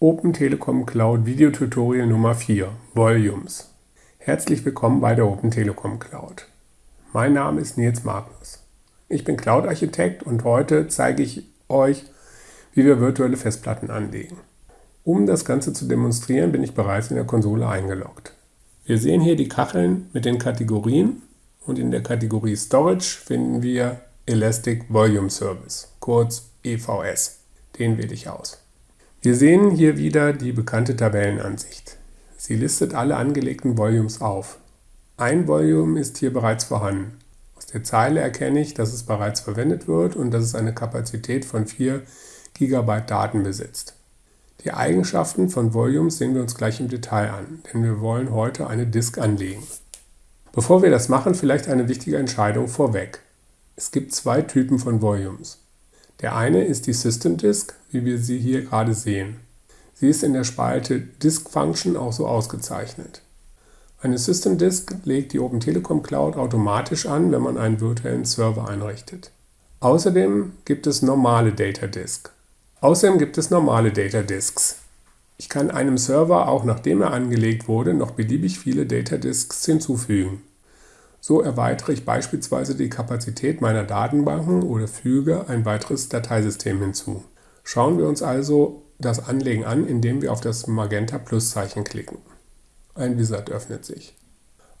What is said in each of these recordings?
Open Telekom Cloud Videotutorial Nummer 4 Volumes. Herzlich willkommen bei der Open Telekom Cloud. Mein Name ist Nils Magnus. Ich bin Cloud-Architekt und heute zeige ich euch, wie wir virtuelle Festplatten anlegen. Um das Ganze zu demonstrieren, bin ich bereits in der Konsole eingeloggt. Wir sehen hier die Kacheln mit den Kategorien und in der Kategorie Storage finden wir Elastic Volume Service, kurz EVS. Den wähle ich aus. Wir sehen hier wieder die bekannte Tabellenansicht. Sie listet alle angelegten Volumes auf. Ein Volume ist hier bereits vorhanden. Aus der Zeile erkenne ich, dass es bereits verwendet wird und dass es eine Kapazität von 4 GB Daten besitzt. Die Eigenschaften von Volumes sehen wir uns gleich im Detail an, denn wir wollen heute eine Disk anlegen. Bevor wir das machen, vielleicht eine wichtige Entscheidung vorweg. Es gibt zwei Typen von Volumes. Der eine ist die System Disk, wie wir sie hier gerade sehen. Sie ist in der Spalte Disk Function auch so ausgezeichnet. Eine System Disk legt die Open Telekom Cloud automatisch an, wenn man einen virtuellen Server einrichtet. Außerdem gibt es normale Data Disk. Außerdem gibt es normale Data Disks. Ich kann einem Server, auch nachdem er angelegt wurde, noch beliebig viele Data Disks hinzufügen. So erweitere ich beispielsweise die Kapazität meiner Datenbanken oder füge ein weiteres Dateisystem hinzu. Schauen wir uns also das Anlegen an, indem wir auf das Magenta Plus Zeichen klicken. Ein Wizard öffnet sich.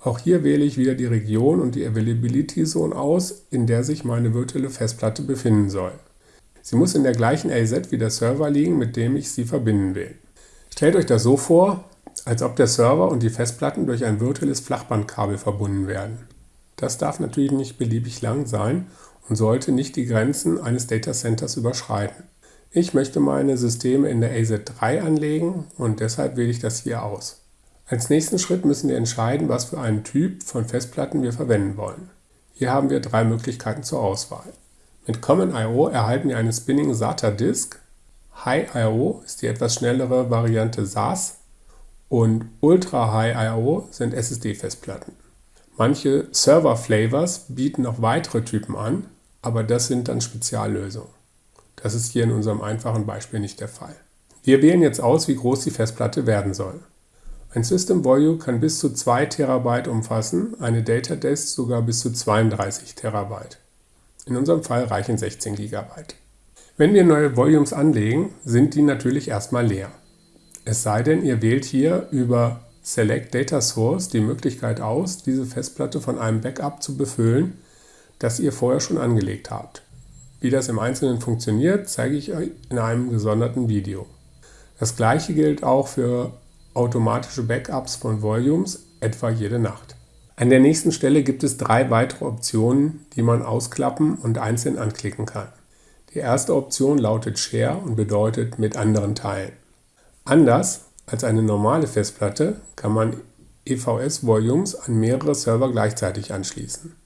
Auch hier wähle ich wieder die Region und die Availability Zone aus, in der sich meine virtuelle Festplatte befinden soll. Sie muss in der gleichen AZ wie der Server liegen, mit dem ich sie verbinden will. Stellt euch das so vor, als ob der Server und die Festplatten durch ein virtuelles Flachbandkabel verbunden werden. Das darf natürlich nicht beliebig lang sein und sollte nicht die Grenzen eines Datacenters überschreiten. Ich möchte meine Systeme in der AZ3 anlegen und deshalb wähle ich das hier aus. Als nächsten Schritt müssen wir entscheiden, was für einen Typ von Festplatten wir verwenden wollen. Hier haben wir drei Möglichkeiten zur Auswahl. Mit Common I.O. erhalten wir eine Spinning SATA Disk, High I.O. ist die etwas schnellere Variante SAS und Ultra High I.O. sind SSD-Festplatten. Manche Server-Flavors bieten noch weitere Typen an, aber das sind dann Speziallösungen. Das ist hier in unserem einfachen Beispiel nicht der Fall. Wir wählen jetzt aus, wie groß die Festplatte werden soll. Ein System Volume kann bis zu 2 TB umfassen, eine Data Disk sogar bis zu 32 TB. In unserem Fall reichen 16 GB. Wenn wir neue Volumes anlegen, sind die natürlich erstmal leer. Es sei denn, ihr wählt hier über Select Data Source die Möglichkeit aus, diese Festplatte von einem Backup zu befüllen, das ihr vorher schon angelegt habt. Wie das im Einzelnen funktioniert, zeige ich euch in einem gesonderten Video. Das gleiche gilt auch für automatische Backups von Volumes, etwa jede Nacht. An der nächsten Stelle gibt es drei weitere Optionen, die man ausklappen und einzeln anklicken kann. Die erste Option lautet Share und bedeutet mit anderen teilen. Anders als eine normale Festplatte kann man EVS-Volumes an mehrere Server gleichzeitig anschließen.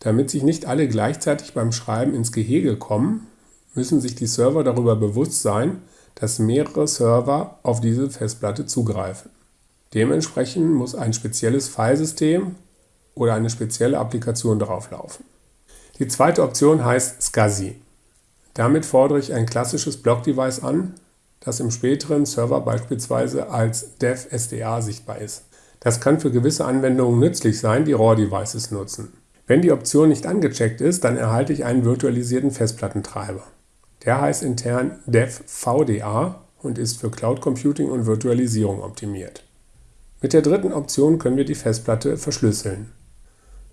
Damit sich nicht alle gleichzeitig beim Schreiben ins Gehege kommen, müssen sich die Server darüber bewusst sein, dass mehrere Server auf diese Festplatte zugreifen. Dementsprechend muss ein spezielles Filesystem oder eine spezielle Applikation darauf laufen. Die zweite Option heißt SCSI. Damit fordere ich ein klassisches Block-Device an, das im späteren Server beispielsweise als Dev-SDA sichtbar ist. Das kann für gewisse Anwendungen nützlich sein, die RAW-Devices nutzen. Wenn die Option nicht angecheckt ist, dann erhalte ich einen virtualisierten Festplattentreiber. Der heißt intern Dev-VDA und ist für Cloud Computing und Virtualisierung optimiert. Mit der dritten Option können wir die Festplatte verschlüsseln.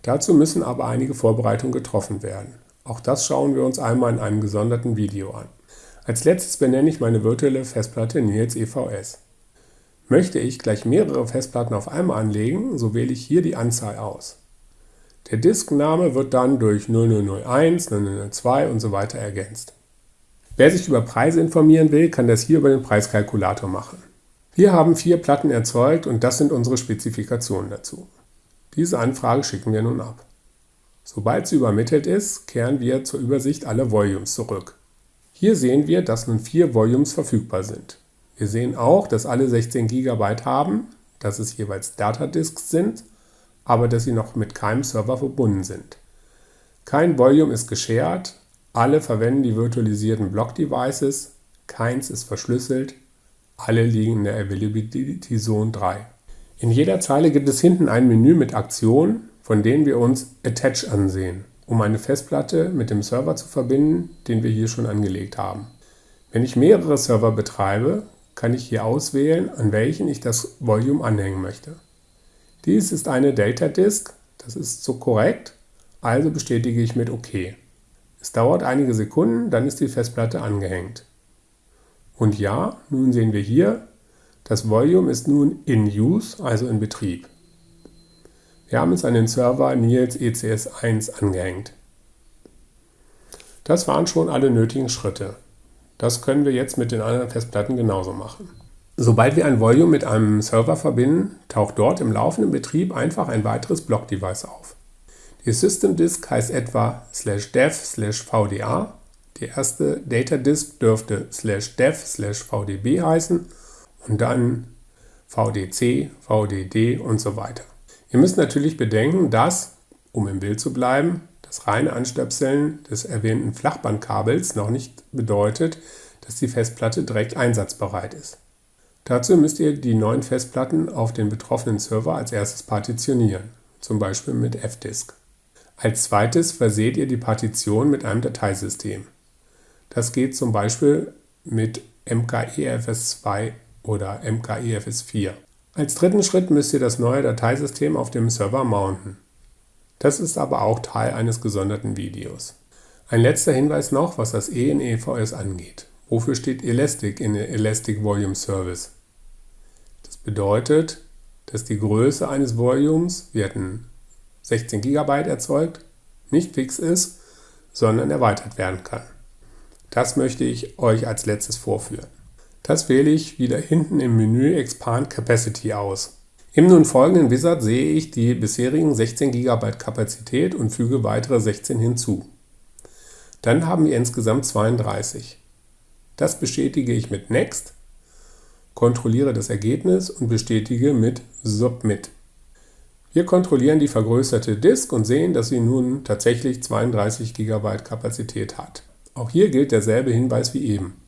Dazu müssen aber einige Vorbereitungen getroffen werden. Auch das schauen wir uns einmal in einem gesonderten Video an. Als letztes benenne ich meine virtuelle Festplatte Nils EVS. Möchte ich gleich mehrere Festplatten auf einmal anlegen, so wähle ich hier die Anzahl aus. Der Diskname wird dann durch 0001, 0002 und so weiter ergänzt. Wer sich über Preise informieren will, kann das hier über den Preiskalkulator machen. Wir haben vier Platten erzeugt und das sind unsere Spezifikationen dazu. Diese Anfrage schicken wir nun ab. Sobald sie übermittelt ist, kehren wir zur Übersicht aller Volumes zurück. Hier sehen wir, dass nun vier Volumes verfügbar sind. Wir sehen auch, dass alle 16 GB haben, dass es jeweils Datadisks sind, aber dass sie noch mit keinem Server verbunden sind. Kein Volume ist geshared, alle verwenden die virtualisierten Block-Devices, keins ist verschlüsselt, Alle liegen in der Availability Zone 3. In jeder Zeile gibt es hinten ein Menü mit Aktionen, von denen wir uns Attach ansehen, um eine Festplatte mit dem Server zu verbinden, den wir hier schon angelegt haben. Wenn ich mehrere Server betreibe, kann ich hier auswählen, an welchen ich das Volume anhängen möchte. Dies ist eine Data Disk, das ist so korrekt, also bestätige ich mit OK. Es dauert einige Sekunden, dann ist die Festplatte angehängt. Und ja, nun sehen wir hier, das Volume ist nun in Use, also in Betrieb. Wir haben es an den Server Nils ECS1 angehängt. Das waren schon alle nötigen Schritte. Das können wir jetzt mit den anderen Festplatten genauso machen. Sobald wir ein Volume mit einem Server verbinden, taucht dort im laufenden Betrieb einfach ein weiteres Block-Device auf. Die System Disk heißt etwa slash dev slash vda, die erste Data Disk dürfte slash dev slash vdb heißen und dann vdc, vdd und so weiter. Ihr müsst natürlich bedenken, dass, um im Bild zu bleiben, das reine Anstöpseln des erwähnten Flachbandkabels noch nicht bedeutet, dass die Festplatte direkt einsatzbereit ist. Dazu müsst ihr die neuen Festplatten auf den betroffenen Server als erstes partitionieren, zum Beispiel mit fdisk. Als zweites verseht ihr die Partition mit einem Dateisystem. Das geht zum Beispiel mit MKEFS2 oder MKEFS4. Als dritten Schritt müsst ihr das neue Dateisystem auf dem Server mounten. Das ist aber auch Teil eines gesonderten Videos. Ein letzter Hinweis noch, was das E in EVS angeht. Wofür steht Elastic in Elastic Volume Service? Das bedeutet, dass die Größe eines Volumes, wir hatten 16 GB erzeugt, nicht fix ist, sondern erweitert werden kann. Das möchte ich euch als letztes vorführen. Das wähle ich wieder hinten im Menü Expand Capacity aus. Im nun folgenden Wizard sehe ich die bisherigen 16 GB Kapazität und füge weitere 16 hinzu. Dann haben wir insgesamt 32. Das bestätige ich mit Next, kontrolliere das Ergebnis und bestätige mit Submit. Wir kontrollieren die vergrößerte Disk und sehen, dass sie nun tatsächlich 32 GB Kapazität hat. Auch hier gilt derselbe Hinweis wie eben.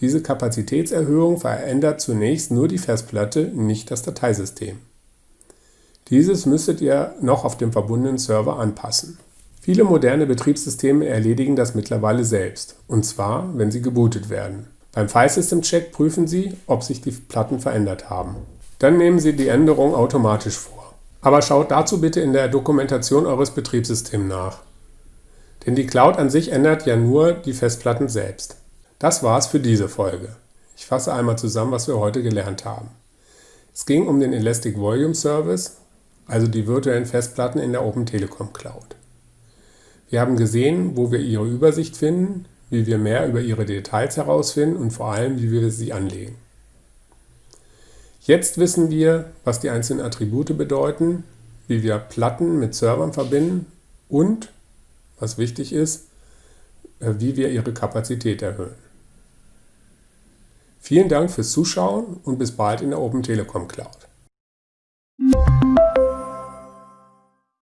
Diese Kapazitätserhöhung verändert zunächst nur die Festplatte, nicht das Dateisystem. Dieses müsstet ihr noch auf dem verbundenen Server anpassen. Viele moderne Betriebssysteme erledigen das mittlerweile selbst, und zwar, wenn sie gebootet werden. Beim File-System-Check prüfen Sie, ob sich die Platten verändert haben. Dann nehmen Sie die Änderung automatisch vor. Aber schaut dazu bitte in der Dokumentation eures Betriebssystems nach. Denn die Cloud an sich ändert ja nur die Festplatten selbst. Das war's für diese Folge. Ich fasse einmal zusammen, was wir heute gelernt haben. Es ging um den Elastic Volume Service, also die virtuellen Festplatten in der Open Telekom Cloud. Wir haben gesehen, wo wir ihre Übersicht finden, wie wir mehr über ihre Details herausfinden und vor allem, wie wir sie anlegen. Jetzt wissen wir, was die einzelnen Attribute bedeuten, wie wir Platten mit Servern verbinden und, was wichtig ist, äh, wie wir ihre Kapazität erhöhen. Vielen Dank fürs Zuschauen und bis bald in der Open Telekom Cloud.